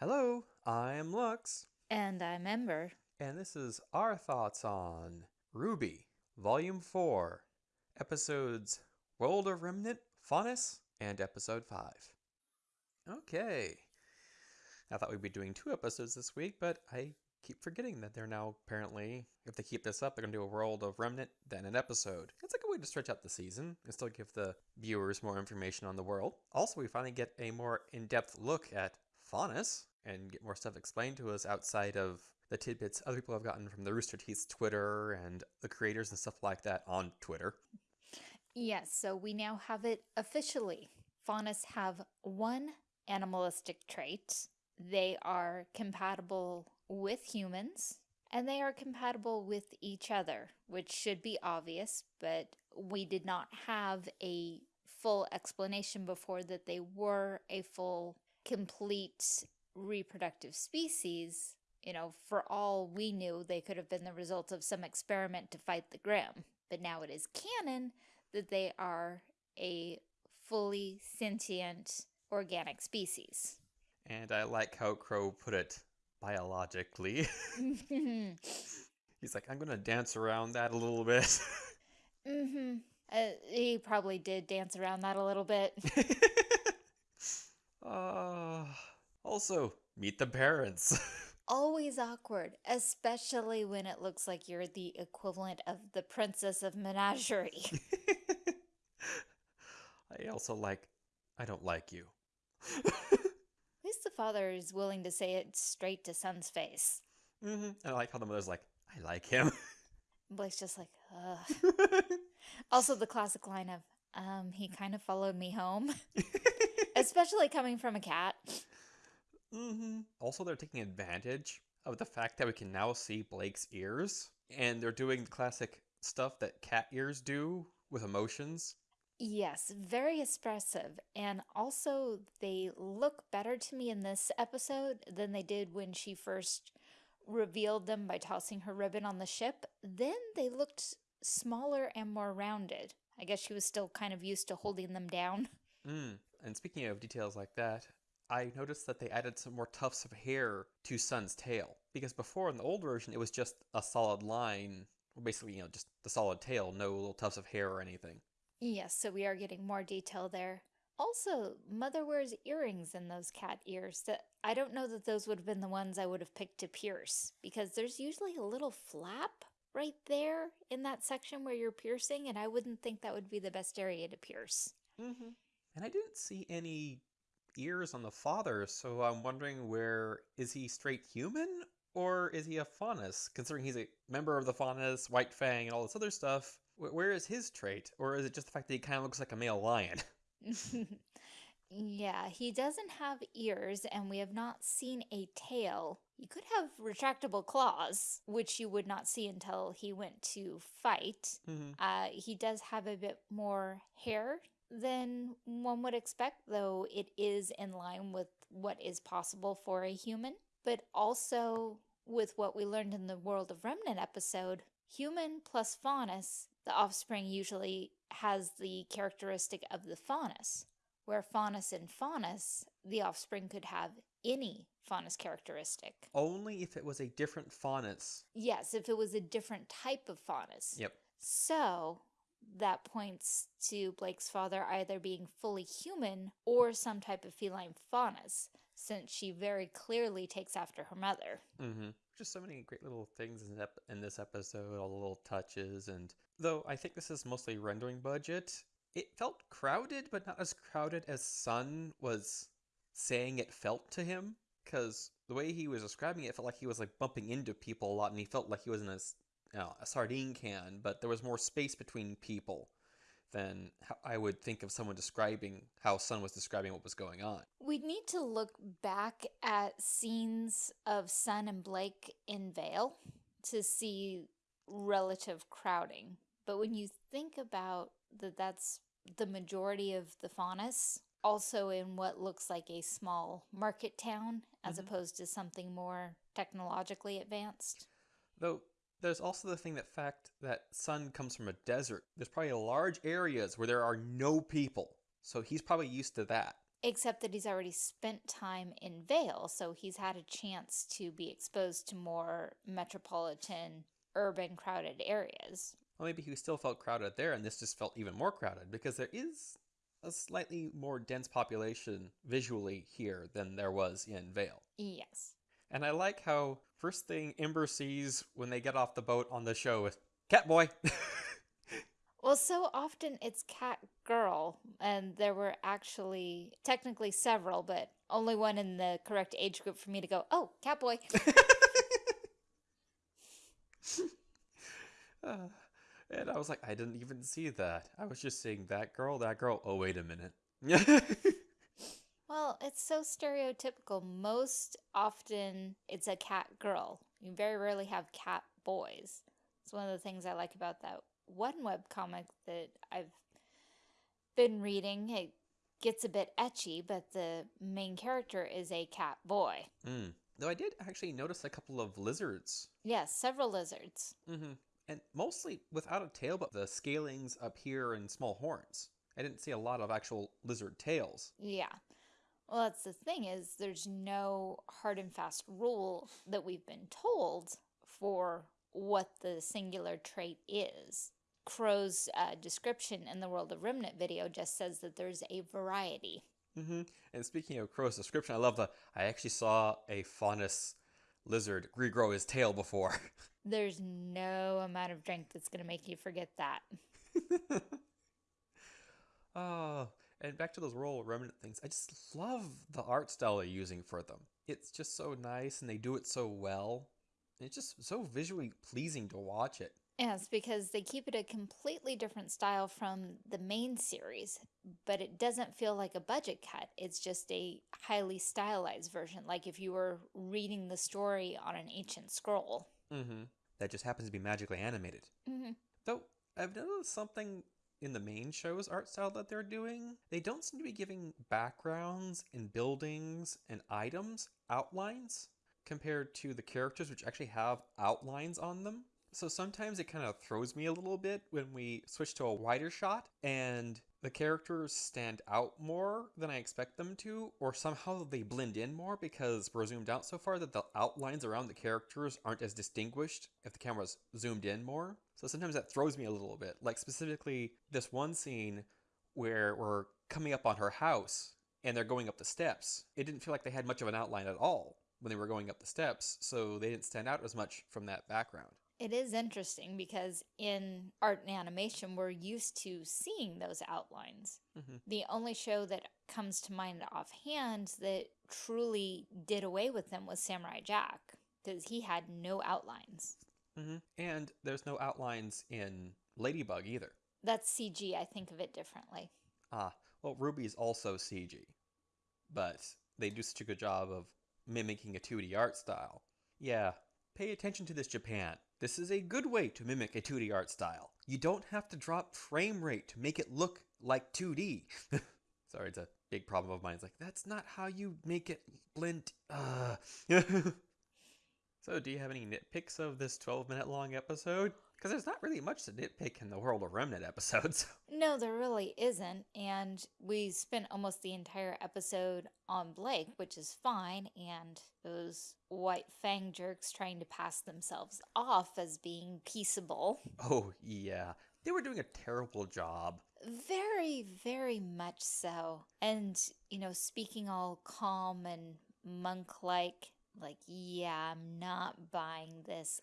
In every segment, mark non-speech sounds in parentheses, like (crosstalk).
Hello, I'm Lux, And I'm Ember. and this is our thoughts on RWBY, Volume 4, Episodes World of Remnant, Faunus, and Episode 5. Okay. I thought we'd be doing two episodes this week, but I keep forgetting that they're now apparently, if they keep this up, they're going to do a World of Remnant, then an episode. It's like a way to stretch out the season and still give the viewers more information on the world. Also, we finally get a more in depth look at Faunus and get more stuff explained to us outside of the tidbits other people have gotten from the Rooster Teeth's Twitter and the creators and stuff like that on Twitter. Yes, so we now have it officially. Faunus have one animalistic trait. They are compatible with humans, and they are compatible with each other, which should be obvious, but we did not have a full explanation before that they were a full, complete reproductive species. You know, for all we knew, they could have been the result of some experiment to fight the Grimm. But now it is canon that they are a fully sentient organic species. And I like how Qrow put it biologically. (laughs) (laughs) He's like, I'm going to dance around that a little bit. Uh, he probably did dance around that a little bit. uh, (laughs) also, meet the parents. (laughs) Always awkward, especially when it looks like you're the equivalent of the princess of menagerie. (laughs) I also like, I don't like you. (laughs) At least the father is willing to say it straight to Sun's face. Mm-hmm. And I like how the mother's like, I like him. Blake's just like, ugh. Also, the classic line of, um, he kind of followed me home, especially coming from a cat. Hmm Also, they're taking advantage of the fact that we can now see Blake's ears, and they're doing the classic stuff that cat ears do with emotions. Yes, very expressive. And also, they look better to me in this episode than they did when she first revealed them by tossing her ribbon on the ship. Then they looked smaller and more rounded. I guess she was still kind of used to holding them down. Mm. And speaking of details like that, I noticed that they added some more tufts of hair to Sun's tail. Because before in the old version, it was just a solid line, basically, you know, just the solid tail, no little tufts of hair or anything. Yes, so we are getting more detail there. Also, Mother wears earrings in those cat ears that I don't know that those would have been the ones I would have picked to pierce because there's usually a little flap right there in that section where you're piercing and I wouldn't think that would be the best area to pierce. Mm-hmm. And I didn't see any ears on the father, so I'm wondering where is he straight human or is he a faunus? Considering he's a member of the faunus, White Fang, and all this other stuff, where is his trait? Or is it just the fact that he kind of looks like a male lion? (laughs) (laughs) yeah, he doesn't have ears and we have not seen a tail. He could have retractable claws, which you would not see until he went to fight. mm-hmm. Uh, he does have a bit more hair than one would expect, though it is in line with what is possible for a human. But also, with what we learned in the World of Remnant episode, human plus faunus, the offspring usually has the characteristic of the faunus, where faunus and faunus, the offspring could have any faunus characteristic. Only if it was a different faunus. Yes, if it was a different type of faunus. Yep. So that points to Blake's father either being fully human or some type of feline faunus, since she very clearly takes after her mother. Mm-hmm. Just so many great little things in, this episode, all the little touches, and though I think this is mostly rendering budget, it felt crowded, but not as crowded as Sun was saying it felt to him. Because the way he was describing it, it felt like he was like bumping into people a lot, and he felt like he was in a, know, a sardine can, but there was more space between people than I would think of someone describing how Sun was describing what was going on. We'd need to look back at scenes of Sun and Blake in Vale to see relative crowding. But when you think about that that's the majority of the faunus, also in what looks like a small market town as Mhm. opposed to something more technologically advanced. Though there's also the thing that fact that Sun comes from a desert. There's probably large areas where there are no people. So he's probably used to that. Except that he's already spent time in Vale, so he's had a chance to be exposed to more metropolitan, urban, crowded areas. Well, maybe he still felt crowded there, and this just felt even more crowded because there is a slightly more dense population visually here than there was in Vale. Yes. And I like how first thing Ember sees when they get off the boat on the show is Catboy. (laughs) Well, so often it's cat girl, and there were actually technically several, but only one in the correct age group for me to go, oh, cat boy. (laughs) (laughs) uh, and I was like, I didn't even see that. I was just seeing that girl, that girl. Oh, wait a minute. Well, it's so stereotypical. Most often it's a cat girl. You very rarely have cat boys. It's one of the things I like about that one web comic that I've been reading. It gets a bit ecchi, but the main character is a cat boy. Mm. Though I did actually notice a couple of lizards. Yes, several lizards. Mm-hmm. And mostly without a tail, but the scalings up here and small horns. I didn't see a lot of actual lizard tails. Yeah. Well, that's the thing is there's no hard and fast rule that we've been told for what the singular trait is. Qrow's uh, description in the World of Remnant video just says that there's a variety. Mm-hmm. And speaking of Qrow's description, I love the. I actually saw a faunus lizard regrow his tail before. (laughs) There's no amount of drink that's going to make you forget that. oh, (laughs) and back to those of Remnant things. I just love the art style they're using for them. It's just so nice, and they do it so well. It's just so visually pleasing to watch it. Yes, because they keep it a completely different style from the main series, but it doesn't feel like a budget cut. It's just a highly stylized version, like if you were reading the story on an ancient scroll. Mm-hmm. That just happens to be magically animated. Mm-hmm. Though, I've noticed something in the main show's art style that they're doing. They don't seem to be giving backgrounds and buildings and items outlines compared to the characters, which actually have outlines on them. So sometimes it kind of throws me a little bit when we switch to a wider shot and the characters stand out more than I expect them to, or somehow they blend in more because we're zoomed out so far that the outlines around the characters aren't as distinguished if the camera's zoomed in more. So sometimes that throws me a little bit. Like specifically this one scene where we're coming up on her house and they're going up the steps. It didn't feel like they had much of an outline at all when they were going up the steps, so they didn't stand out as much from that background. It is interesting because in art and animation, we're used to seeing those outlines. Mm -hmm. The only show that comes to mind offhand that truly did away with them was Samurai Jack, because he had no outlines. Mm -hmm. And there's no outlines in Ladybug either. That's CG. I think of it differently. Ah, well, RWBY's also CG, but they do such a good job of mimicking a 2D art style. Yeah, pay attention to this, Japan. This is a good way to mimic a 2D art style. You don't have to drop frame rate to make it look like 2D. (laughs) Sorry, it's a big problem of mine. It's like, that's not how you make it blend. Uh. (laughs) so, do you have any nitpicks of this 12 minute long episode? Because there's not really much to nitpick in the World of Remnant episodes. (laughs) No, there really isn't. And we spent almost the entire episode on Blake, which is fine. And those white fang jerks trying to pass themselves off as being peaceable. Oh, yeah. They were doing a terrible job. Very, very much so. And, you know, speaking all calm and monk like, like, yeah, I'm not buying this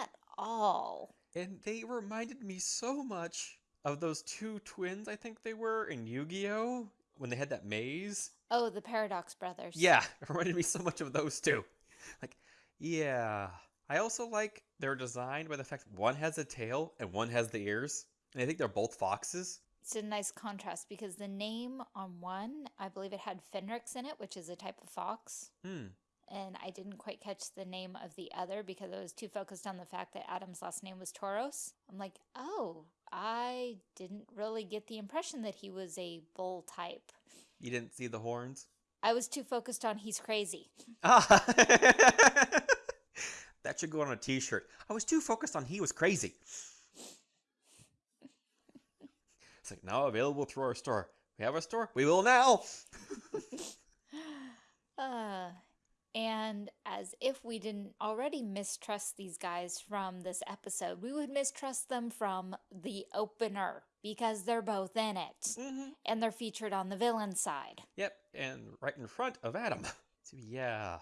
at all. And they reminded me so much of those two twins, I think they were, in Yu Gi Oh! when they had that maze. Oh, the Paradox Brothers. Yeah, (laughs) it reminded me so much of those two. Like, yeah. I also like their design by the fact one has a tail and one has the ears. And I think they're both foxes. It's a nice contrast because the name on one, I believe it had Fenrix in it, which is a type of fox. Hmm and I didn't quite catch the name of the other because I was too focused on the fact that Adam's last name was Taurus. I'm like, oh, I didn't really get the impression that he was a bull type. You didn't see the horns? I was too focused on he's crazy. (laughs) that should go on a t-shirt. I was too focused on he was crazy. it's like now available through our store. We have a store. We will now. uh, and as if we didn't already mistrust these guys from this episode, we would mistrust them from the opener because they're both in it mm-hmm. and they're featured on the villain side. Yep, and right in front of Adam. (laughs) so yeah.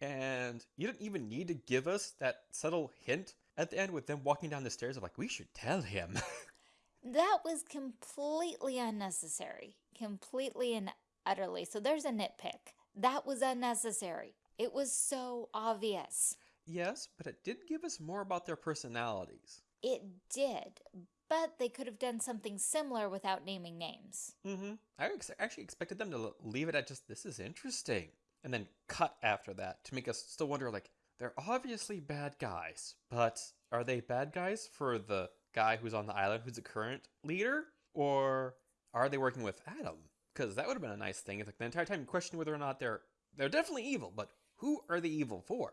And you didn't even need to give us that subtle hint at the end with them walking down the stairs of like, we should tell him. (laughs) that was completely unnecessary. Completely and utterly. So there's a nitpick. That was unnecessary. It was so obvious. Yes, but it did give us more about their personalities. It did, but they could have done something similar without naming names. Mm-hmm. I ex actually expected them to leave it at just, this is interesting, and then cut after that to make us still wonder, like, they're obviously bad guys, but are they bad guys for the guy who's on the island who's the current leader? Or are they working with Adam? because that would have been a nice thing. If like, the entire time you question whether or not they're they're definitely evil, but who are the evil for?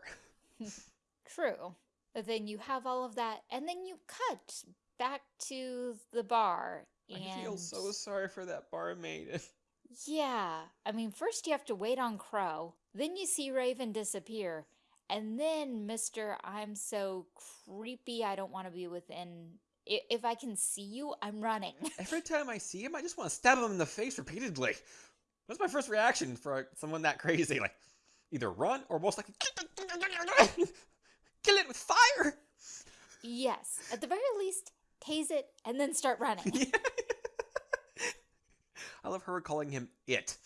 (laughs) True. But then you have all of that, and then you cut back to the bar. And... I feel so sorry for that barmaid. (laughs) yeah. I mean, first you have to wait on Qrow, then you see Raven disappear, and then Mr. I'm so creepy, I don't want to be within if I can see you, I'm running. (laughs) Every time I see him, I just want to stab him in the face repeatedly. That's my first reaction for someone that crazy. Like, either run or most likely (laughs) kill it with fire. Yes, at the very least, tase it and then start running. (laughs) (laughs) I love her calling him it.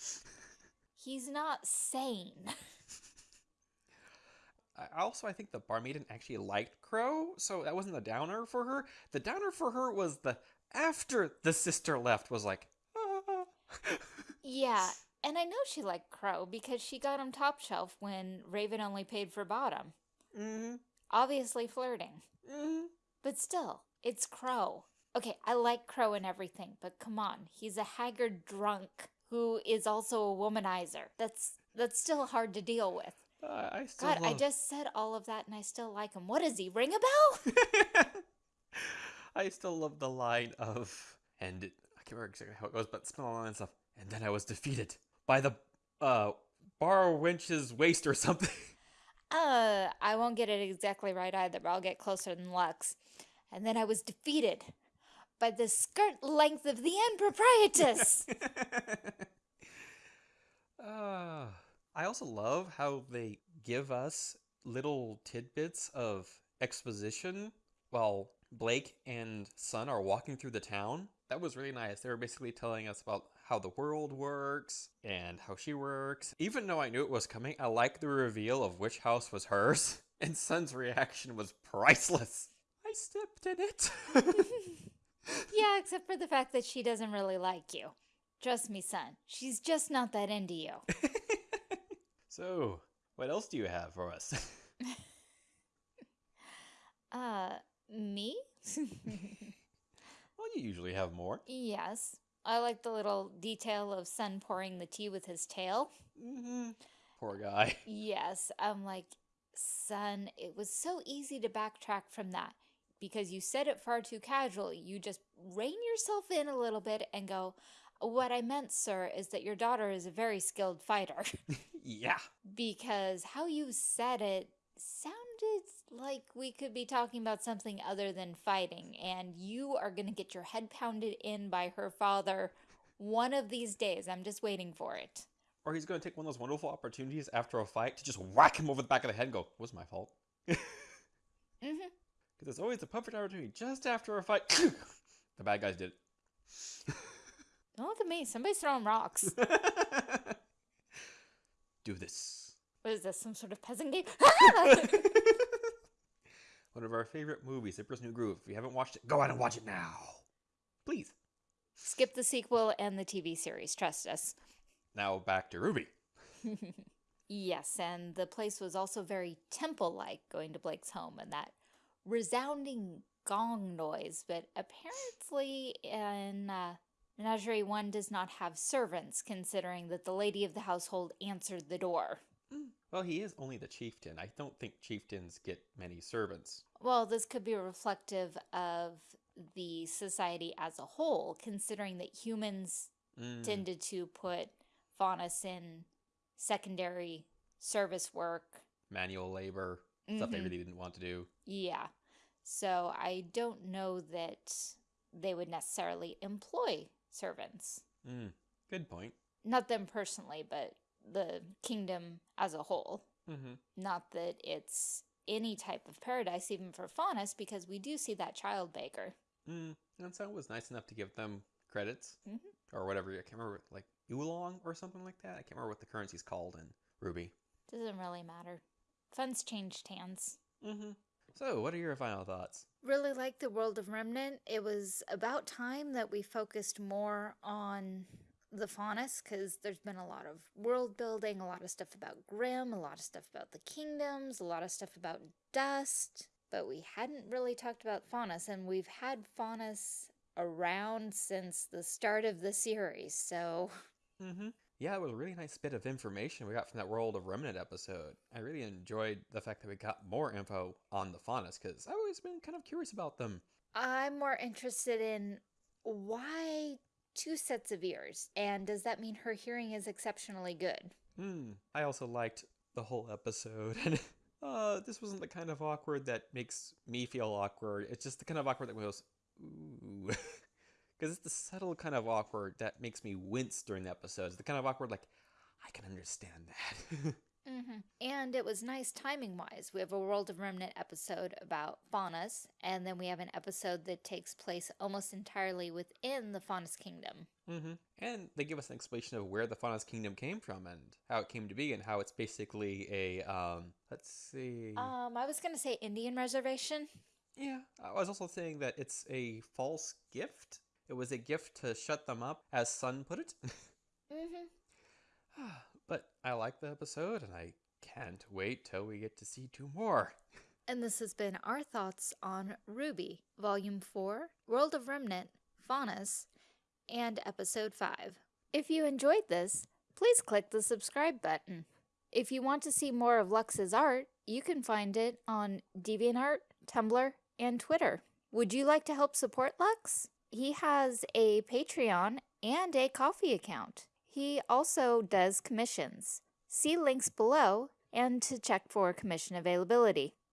He's not sane. I also I think the barmaid actually liked Qrow, so that wasn't the downer for her. The downer for her was the after the sister left was like, ah. yeah, and I know she liked Qrow because she got him top shelf when Raven only paid for bottom. Mm-hmm. Obviously flirting. Mm-hmm. But still, it's Qrow. Okay, I like Qrow and everything, but come on, he's a haggard drunk who is also a womanizer. That's that's still hard to deal with. Uh, I still God, love... I just said all of that and I still like him. What is he? Ring a bell? (laughs) I still love the line of, and I can't remember exactly how it goes, but the line stuff. And then I was defeated by the uh, bar wench's waist or something. (laughs) Uh, I won't get it exactly right either, but I'll get closer than Lux. And then I was defeated by the skirt length of the (laughs) improprietous. Ah. uh. I also love how they give us little tidbits of exposition while Blake and Sun are walking through the town. That was really nice. They were basically telling us about how the world works and how she works. Even though I knew it was coming, I like the reveal of which house was hers. (laughs) And Sun's reaction was priceless. I stepped in it. (laughs) yeah, except for the fact that she doesn't really like you. Trust me, Sun. She's just not that into you. (laughs) So, what else do you have for us? uh, me? well, you usually have more. Yes. I like the little detail of Sun pouring the tea with his tail. Mm -hmm. Poor guy. (laughs) Yes. I'm like, Sun, it was so easy to backtrack from that because you said it far too casually. You just rein yourself in a little bit and go, what I meant, sir, is that your daughter is a very skilled fighter. (laughs) yeah. Because how you said it sounded like we could be talking about something other than fighting, and you are going to get your head pounded in by her father one of these days. I'm just waiting for it. Or he's going to take one of those wonderful opportunities after a fight to just whack him over the back of the head and go, was my fault. (laughs) mm-hmm. Because it's always a perfect opportunity just after a fight. (laughs) the bad guys did it. Don't look at me. Somebody's throwing rocks. (laughs) Do this. What is this? Some sort of peasant game? (laughs) (laughs) One of our favorite movies, Emperor's New Groove. If you haven't watched it, go out and watch it now. Please. Skip the sequel and the TV series. Trust us. Now back to RWBY. (laughs) yes, and the place was also very temple-like going to Blake's home and that resounding gong noise, but apparently in uh, Menagerie 1 does not have servants, considering that the lady of the household answered the door. Hmm. Well, he is only the chieftain. I don't think chieftains get many servants. Well, this could be reflective of the society as a whole, considering that humans Mm, tended to put Faunus in secondary service work. manual labor, stuff they Mhm. really didn't want to do. Yeah. So I don't know that they would necessarily employ servants. Mm, good point. Not them personally, but the kingdom as a whole. Mm-hmm. Not that it's any type of paradise, even for Faunus, because we do see that child baker. Mm, and so it was nice enough to give them credits Mhm. or whatever. I can't remember, like oolong or something like that. I can't remember what the currency's called in RWBY. Doesn't really matter. Funds changed hands. Mm-hmm. So, what are your final thoughts? Really like the world of Remnant. It was about time that we focused more on the Faunus because there's been a lot of world building, a lot of stuff about Grimm, a lot of stuff about the kingdoms, a lot of stuff about dust. But we hadn't really talked about Faunus, and we've had Faunus around since the start of the series. So Mm-hmm. Yeah, it was a really nice bit of information we got from that World of Remnant episode. I really enjoyed the fact that we got more info on the Faunus because I've always been kind of curious about them. I'm more interested in why two sets of ears, and does that mean her hearing is exceptionally good? Hmm. I also liked the whole episode, (laughs) and uh, this wasn't the kind of awkward that makes me feel awkward. It's just the kind of awkward that goes, ooh. (laughs) Because it's the subtle kind of awkward that makes me wince during the episodes. The kind of awkward, like, I can understand that. (laughs) Mm-hmm. And it was nice timing wise. We have a World of Remnant episode about Faunus, and then we have an episode that takes place almost entirely within the Faunus Kingdom. Mm -hmm. And they give us an explanation of where the Faunus Kingdom came from and how it came to be, and how it's basically a, um, let's see. Um, I was going to say Indian reservation. Yeah, I was also saying that it's a false gift. It was a gift to shut them up, as Sun put it. (laughs) Mm-hmm. (sighs) but I like the episode, and I can't wait till we get to see two more. And this has been our thoughts on RWBY, Volume 4, World of Remnant, Faunus, and Episode 5. If you enjoyed this, please click the subscribe button. If you want to see more of Lux's art, you can find it on DeviantArt, Tumblr, and Twitter. Would you like to help support Lux? He has a Patreon and a Ko-fi account. He also does commissions. See links below and to check for commission availability.